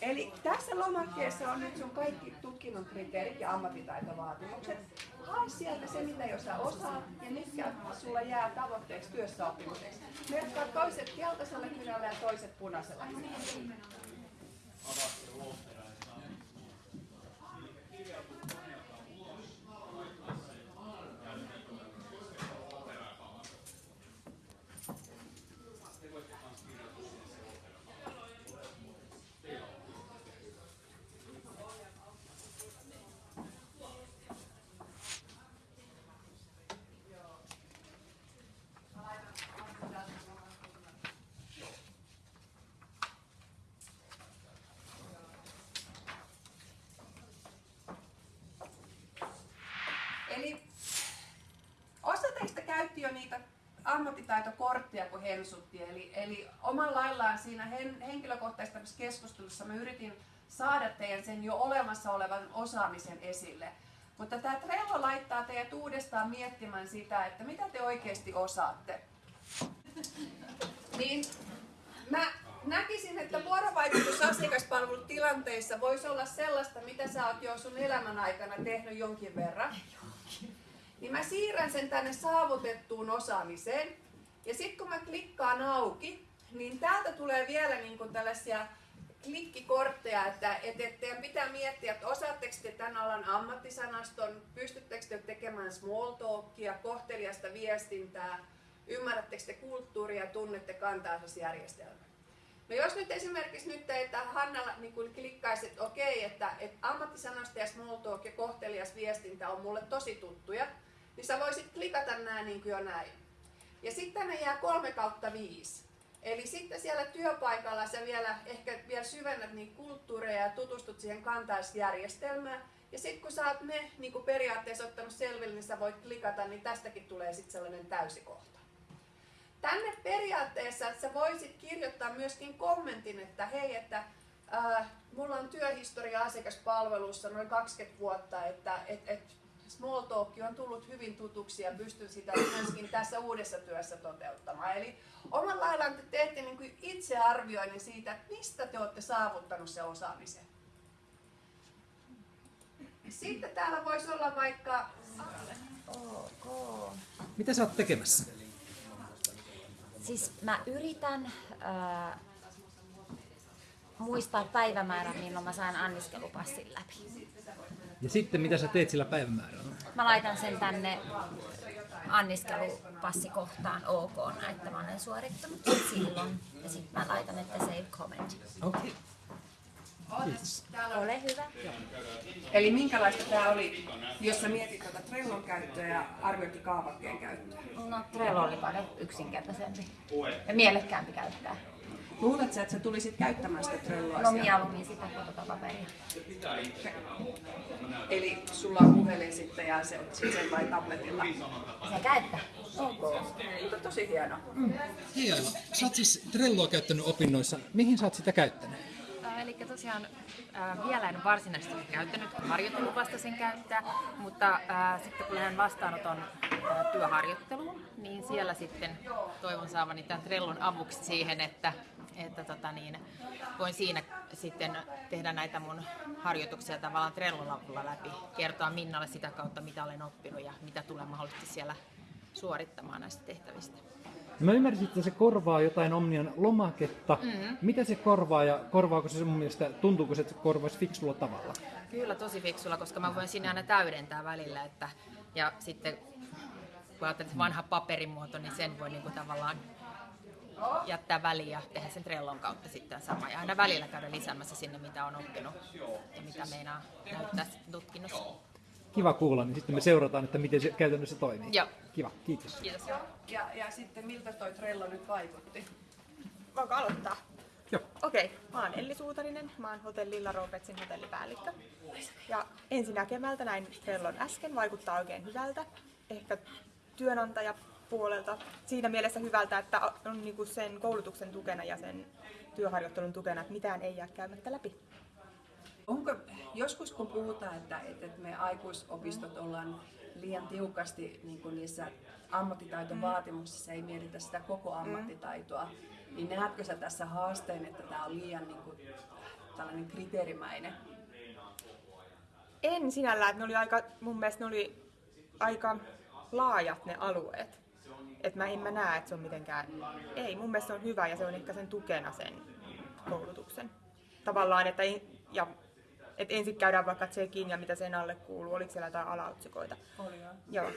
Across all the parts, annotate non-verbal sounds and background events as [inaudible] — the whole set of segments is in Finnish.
Eli tässä lomakkeessa on nyt sun kaikki tutkinnon kriteerit ja ammattitaitovaatimukset. Hae sieltä se, mitä jo sä osaat ja mitkä sulla jää tavoitteeksi työssäoppimiseksi. Merkkaa toiset keltaisella kynällä ja toiset punaisella kynällä. Eli osa teistä käytti jo niitä ammattitaitokortteja, kun hensutti. Eli, eli omalla laillaan siinä hen, henkilökohtaisessa keskustelussa mä yritin saada teidän sen jo olemassa olevan osaamisen esille. Mutta tämä Trello laittaa teidät uudestaan miettimään sitä, että mitä te oikeasti osaatte. [laughs] Niin mä näkisin, että vuorovaikutus asiakaspalvelutilanteissa voisi olla sellaista, mitä sä oot jo sun elämän aikana tehnyt jonkin verran. Niin mä siirrän sen tänne saavutettuun osaamiseen. Ja sitten kun mä klikkaan auki, niin täältä tulee vielä niin kuin tällaisia klikkikortteja, että, että, että teidän pitää miettiä, että osaatteko te tämän alan ammattisanaston, pystyttekö te tekemään small talkia, kohteliasta viestintää, ymmärrättekö te kulttuuria tunnette kantaisosjärjestelmää. No jos nyt esimerkiksi nyt että Hannalla niin kuin klikkaisi, että okei, että, että ammattisanosta ja small talk ja kohtelias viestintä on mulle tosi tuttuja, niin sä voisit klikata nämä niin kuin jo näin. Ja sitten tänne jää 3 kautta 5. Eli sitten siellä työpaikalla sä vielä ehkä vielä syvennät niin kulttuureja ja tutustut siihen kantaisjärjestelmään. Ja sitten kun sä oot ne niin periaatteessa ottanut selville, niin sä voit klikata, niin tästäkin tulee sitten sellainen täysikohta. Tänne periaatteessa sä voisit kirjoittaa myöskin kommentin, että hei, että äh, mulla on työhistoria asiakaspalvelussa noin 20 vuotta, että et, et small talk on tullut hyvin tutuksi ja pystyn sitä myöskin tässä uudessa työssä toteuttamaan. Eli omalla laillaan te teette niin kuin itsearvioinnin siitä, että mistä te olette saavuttanut se osaamisen. Sitten täällä voisi olla vaikka... Mitä sä oot tekemässä? Siis mä yritän äh, muistaa päivämäärän, milloin mä saan anniskelupassin läpi. Ja sitten mitä sä teet sillä päivämäärällä? Mä laitan sen tänne anniskelupassikohtaan OK, että mä olen suorittanut sen silloin. Ja sitten mä laitan, että save comment. Okei. Kiitos. Ole hyvä. Eli minkälaista tämä oli, jos sä mietit tuota Trellon käyttöä ja arvioitti kaavakkeen käyttöä? No Trello oli paljon yksinkertaisempi ja mielekkäämpi käyttää. Luuletko sä, että sä tulisit käyttämään sitä Trelloa No mieluummin sitä fotopaperia. Eli sulla on puhelin sitten ja se on sen vai tabletilla. Sekä että. Ok. Mutta tosi hieno. Hei Aila, sä oot siis Trelloa käyttänyt opinnoissa. Mihin sä oot sitä käyttänyt? Eli tosiaan ää, vielä en varsinaisesti käyttänyt, kun harjoittelu vasta sen käyttää, mutta ää, sitten kun lähden vastaanoton ää, työharjoitteluun, niin siellä sitten toivon saavani tämän Trellon avuksi siihen, että, että tota niin, voin siinä sitten tehdä näitä mun harjoituksia tavallaan Trellon avulla läpi, kertoa Minnalle sitä kautta, mitä olen oppinut ja mitä tulen mahdollisesti siellä suorittamaan näistä tehtävistä. Mä ymmärsin, että se korvaa jotain Omnian lomaketta. Mm-hmm. Mitä se korvaa ja korvaako se mun mielestä, tuntuuko se, että se korvaisi fiksulla tavalla? Kyllä tosi fiksulla, koska mä voin sinne aina täydentää välillä. Että, ja sitten kun ajattelet, että vanha paperimuoto, niin sen voi niinku tavallaan jättää väliin ja tehdä sen Trellon kautta sitten sama. Ja aina välillä käydä lisäämässä sinne, mitä on oppinut ja mitä meinaa näyttää tutkinnossa. Kiva kuulla, niin sitten me seurataan, että miten se käytännössä toimii. Joo. Kiva, kiitos. Kiitos. Ja, ja sitten miltä toi Trello nyt vaikutti? Voinko aloittaa? Joo. Okei, mä oon Elli Suutarinen, mä oon hotellilla Robertsin hotellipäällikkö. Ja ensi näkemältä näin Trellon äsken vaikuttaa oikein hyvältä. Ehkä työnantajapuolelta siinä mielessä hyvältä, että on niinku sen koulutuksen tukena ja sen työharjoittelun tukena, että mitään ei jää käymättä läpi. Onko joskus kun puhutaan, että, että me aikuisopistot ollaan liian tiukasti niin kuin niissä ammattitaitovaatimuksissa, ei mietitä sitä koko ammattitaitoa, niin näetkö sä tässä haasteen, että tämä on liian niin kuin, tällainen kriteerimäinen? En sinällään, että ne oli aika, mun mielestä ne oli aika laajat ne alueet. Että mä en mä näe, että se on mitenkään, ei, mun mielestä se on hyvä ja se on ehkä sen tukena sen koulutuksen. Tavallaan, että, en- ja, että ensin käydään vaikka tsekin ja mitä sen alle kuuluu, oliko siellä jotain alaotsikoita. Oli joo. Joo.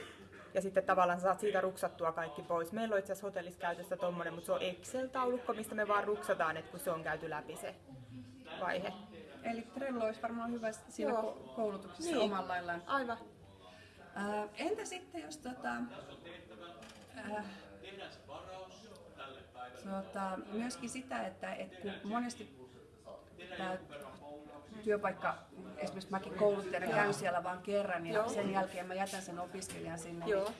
Ja sitten tavallaan saat siitä ruksattua kaikki pois. Meillä on itse asiassa hotellissa käytössä tommonen, mutta se on Excel-taulukko, mistä me vaan ruksataan, että kun se on käyty läpi se vaihe. Eli Trello olisi varmaan hyvä siinä Joo. ko- koulutuksessa Niin. omalla laillaan. Aivan. Ää, entä sitten, jos tota, ää, tota, myöskin sitä, että et kun monesti tämä työpaikka, esimerkiksi mäkin kouluttajana käyn siellä vain kerran ja Joo. sen jälkeen mä jätän sen opiskelijan sinne, Joo. niin,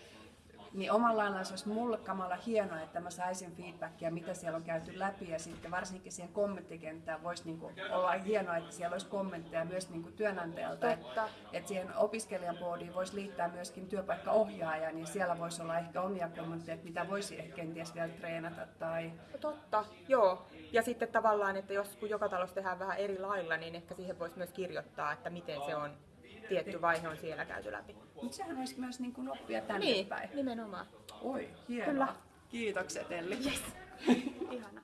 niin omalla laillaan se olisi mulle kamala hienoa, että mä saisin feedbackia, mitä siellä on käyty läpi ja sitten varsinkin siihen kommenttikenttään voisi niinku olla hienoa, että siellä olisi kommentteja myös niinku työnantajalta, että että siihen opiskelijan boardiin voisi liittää myöskin työpaikkaohjaaja, niin siellä voisi olla ehkä omia kommentteja, että mitä voisi ehkä kenties vielä treenata tai... Totta, joo. Ja sitten tavallaan, että jos kun joka talossa tehdään vähän eri lailla, niin ehkä siihen voisi myös kirjoittaa, että miten se on tietty vaihe on siellä käyty läpi. Mutta sehän olisi myös niin kuin oppia tänne Niin, päin. nimenomaan. Oi, hienoa. Kyllä. Kiitokset Elli. [laughs] Ihana.